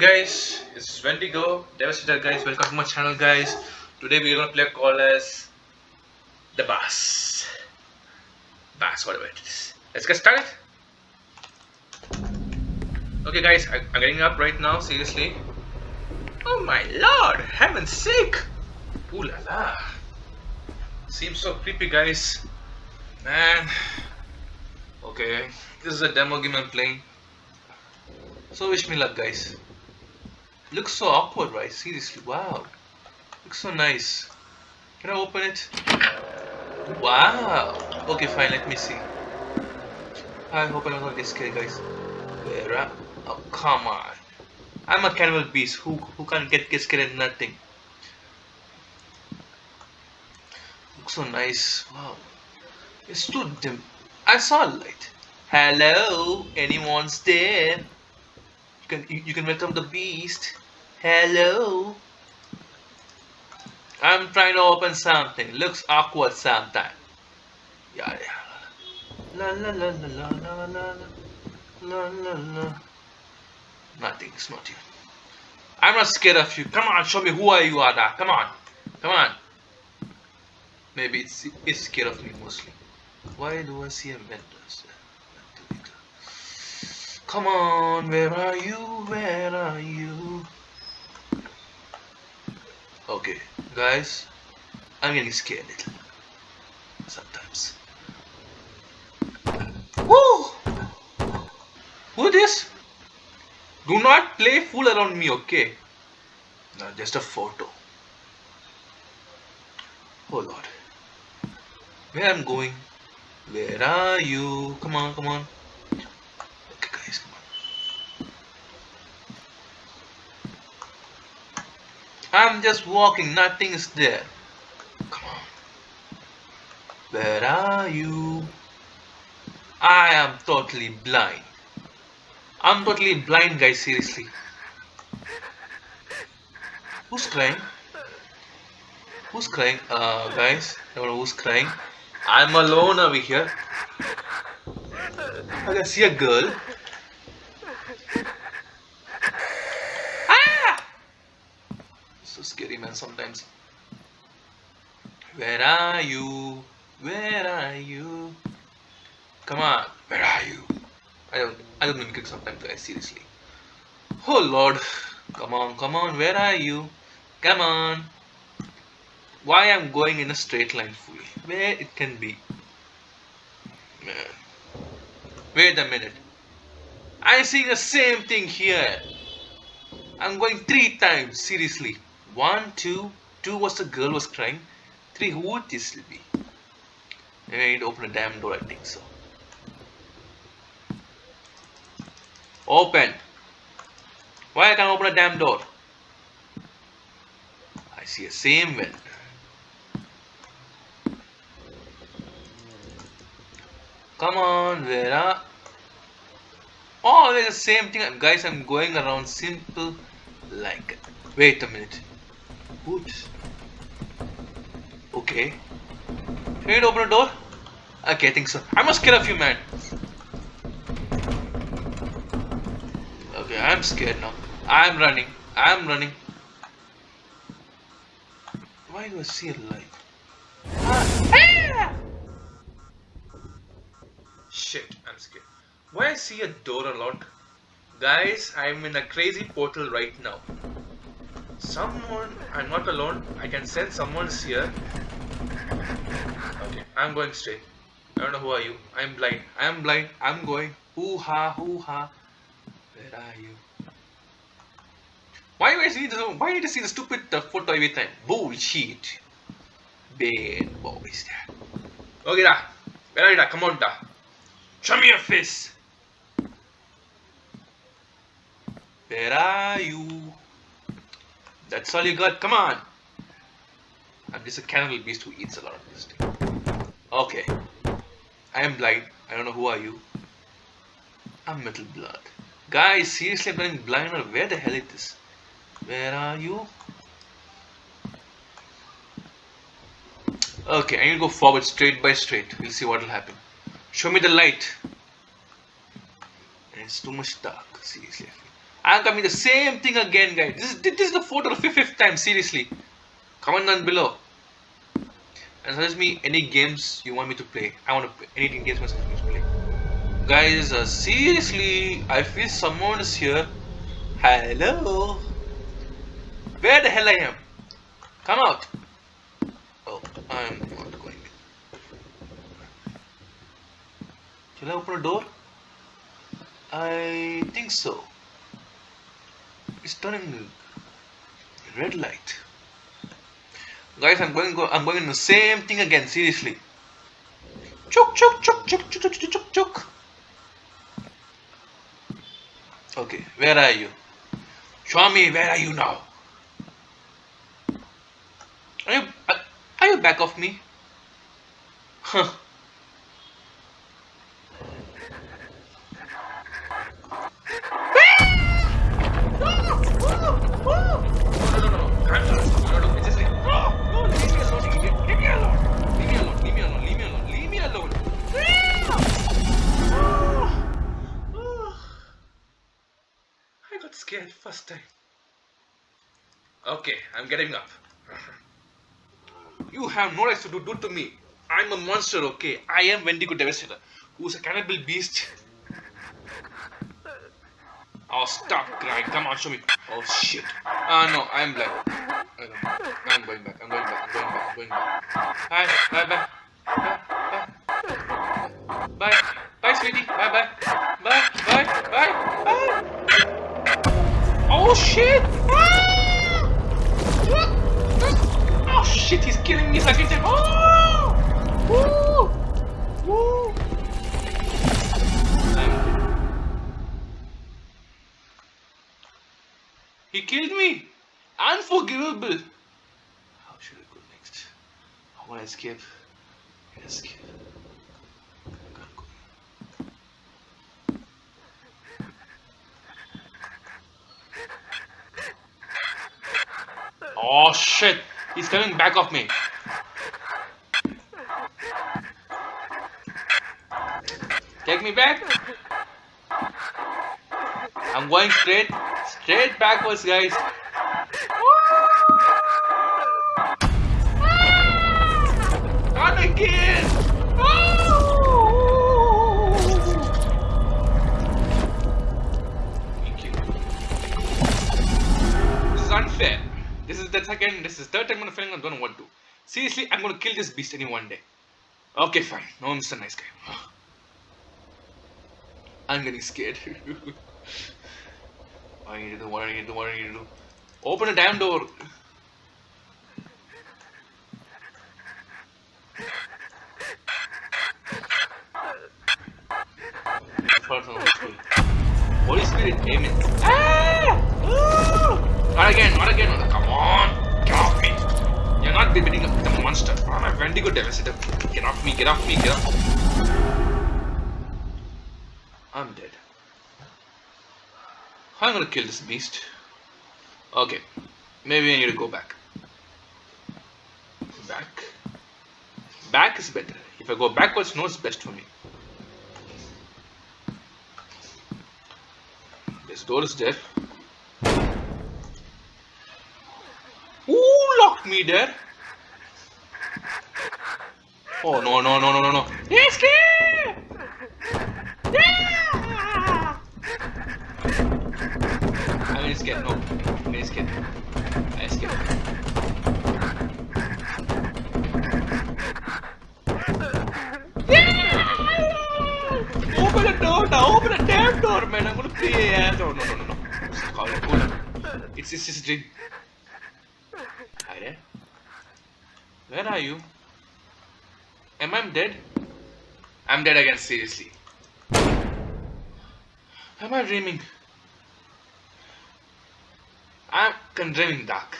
Guys, it's Wendigo, Devastator guys, welcome to my channel guys. Today we're gonna play a call as the Bass. Bass, whatever it is. Let's get started. Okay guys, I, I'm getting up right now, seriously. Oh my lord, heaven's sake! Ooh la la. Seems so creepy guys. Man. Okay, this is a demo game I'm playing. So wish me luck guys. Looks so awkward right? Seriously, wow. Looks so nice. Can I open it? Wow. Okay fine, let me see. I hope I'm not get scared guys. Where are Oh come on. I'm a cannibal beast who who can't get, get scared at nothing. Looks so nice. Wow. It's too dim. I saw a light. Hello, anyone's there? Can you, you can welcome the beast. Hello. I'm trying to open something. Looks awkward sometimes. Yeah, yeah. La la la la la la la la la la. Nothing. It's not you. I'm not scared of you. Come on, show me who are you, Ada. Come on, come on. Maybe it's it's scared of me mostly. Why do I see a vendor? Come on, where are you? Where are you? Okay, guys, I'm getting scared little sometimes. Woo! Who this? Do not play fool around me, okay? No, just a photo. Oh lord. Where I'm going? Where are you? Come on, come on. I'm just walking, nothing is there. Come on. Where are you? I am totally blind. I'm totally blind, guys, seriously. Who's crying? Who's crying? Uh, guys, I don't know who's crying. I'm alone over here. I can see a girl. so scary man sometimes. Where are you? Where are you? Come on where are you? I don't I don't mimic sometimes guys seriously. Oh lord. Come on come on where are you? Come on. Why I'm going in a straight line fully where it can be? Man wait a minute. I'm seeing the same thing here. I'm going three times seriously one, two, two was the girl was crying. Three, who would this be? Maybe I need to open a damn door, I think so. Open. Why I can't open a damn door? I see a same vendor. Come on, Vera. Oh, there's the same thing. Guys, I'm going around simple like Wait a minute. Whoops. Okay. Can you open a door? Okay, I think so. I must kill a few man. Okay, I'm scared now. I'm running. I'm running. Why do I see a light? Ah! Shit, I'm scared. Why I see a door a lot? Guys, I'm in a crazy portal right now. Someone, I'm not alone. I can sense someone's here. Okay, I'm going straight. I don't know who are you. I'm blind. I'm blind. I'm going. Hoo ha, hoo ha. Where are you? Why do I see this? Why did I see the stupid uh, photo every time? Bullshit. Bad boys. Okay, da. Where are you? Da? Come on, da. Show me your face. Where are you? That's all you got. Come on. I'm just a cannibal beast who eats a lot of this thing. Okay. I am blind. I don't know who are you. I'm metal blood. Guys, seriously, I'm blind or where the hell is this? Where are you? Okay, I need to go forward straight by straight. We'll see what will happen. Show me the light. It's too much dark, seriously. I'm coming the same thing again, guys. This is, this is the fourth or fifth, time, seriously. Comment down below. And suggest me any games you want me to play. I want to play any games you want me to play. Guys, uh, seriously, I feel someone is here. Hello? Where the hell I am? Come out. Oh, I'm not going. Shall I open a door? I think so. It's turning red light. Guys, I'm going. Go, I'm going in the same thing again. Seriously. Chuk chuk chuk chuk chuk chuk chuk chuk. Okay, where are you? Show me. Where are you now? Are you? Are you back of me? Huh. First time. Okay, I'm getting up. You have no rights to do, do to me. I'm a monster, okay? I am Wendigo Devastator, who's a cannibal beast. Oh, stop crying. Come on, show me. Oh, shit. Ah, uh, no, I'm black. I'm going back. I'm going back. I'm going back. I'm going back. Bye. Bye. Bye. Bye. Bye. Bye. Sweetie. Bye. Bye. Bye. Bye. Bye. Bye. Oh shit! Ah! Oh shit, he's killing me second time. Oh! Woo! Woo! He killed me! Unforgivable! How should I go next? I want to escape. Escape. Oh shit! He's coming back of me. Take me back. I'm going straight, straight backwards, guys. Not again! Is the second, this is third time I'm feeling I don't know what to do. Seriously, I'm gonna kill this beast any one day. Okay, fine. No, Mr. Nice Guy. I'm getting scared. what I need to do, what I need to do, what I need to do. Open a damn door. You're not beating up the monster. Ah, I'm a Wendigo Devastator. Get off me, get off me, get off. I'm dead. I'm gonna kill this beast. Okay. Maybe I need to go back. Back. Back is better. If I go backwards, no, it's best for me. This door is there. Ooh, locked me there. Oh no no no no no no! Escape! Yeah! I'm scared. No, I'm scared. I'm scared. Open the door now! Open the damn door, man! I'm gonna play ass. Oh no no no no! It's it's just a dream. Where are you? Am I dead? I'm dead again, seriously. Am I dreaming? I'm dreaming dark.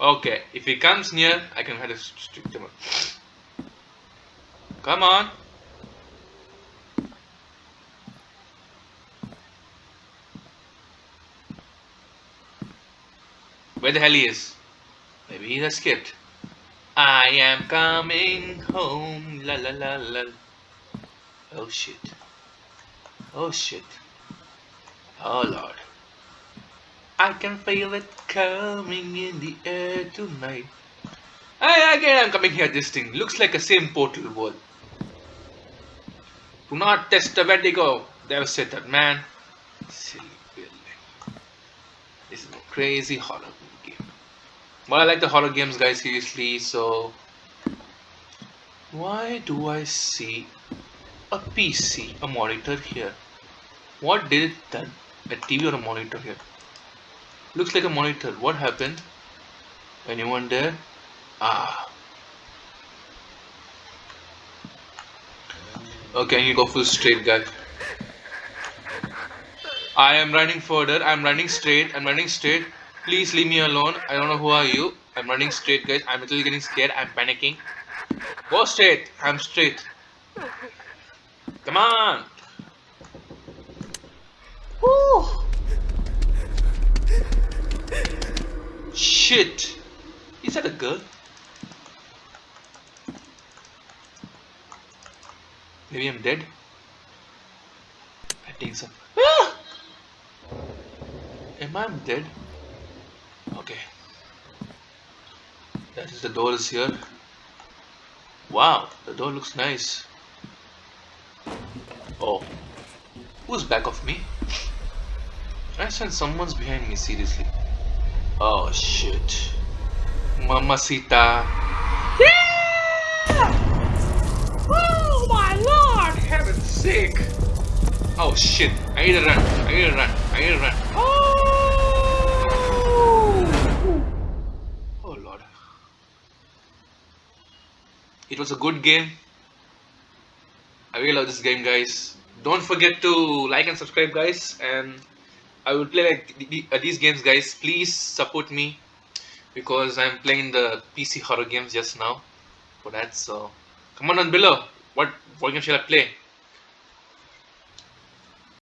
Okay, if he comes near, I can have a strict him. Come on. Where the hell he is? Maybe he escaped. I am coming home. La la la la. Oh shit. Oh shit. Oh lord. I can feel it coming in the air tonight. I again I'm coming here this thing. Looks like a same portal wall. Do not test the vertigo. They've said that man. Silly building. This is a crazy horror. But I like the horror games guys seriously so why do I see a PC, a monitor here? What did it done? A TV or a monitor here? Looks like a monitor. What happened? Anyone there? Ah. Okay, you go full straight, guy. I am running further. I'm running straight. I'm running straight. Please leave me alone. I don't know who are you. I'm running straight, guys. I'm literally getting scared. I'm panicking. Go straight. I'm straight. Come on. Woo. Shit. Is that a girl? Maybe I'm dead. I think so. Ah! Am I dead? Okay. That is the door is here. Wow, the door looks nice. Oh. Who's back of me? I sense someone's behind me, seriously. Oh shit. Mamacita. Yeah! Oh my lord! Heaven's sake! Oh shit. I need to run. I need to run. I need to run. Oh! Oh lord. It was a good game. I really love this game, guys. Don't forget to like and subscribe, guys. And I will play like uh, these games, guys. Please support me because I'm playing the PC horror games just now for that. So come on below. What what game shall I play?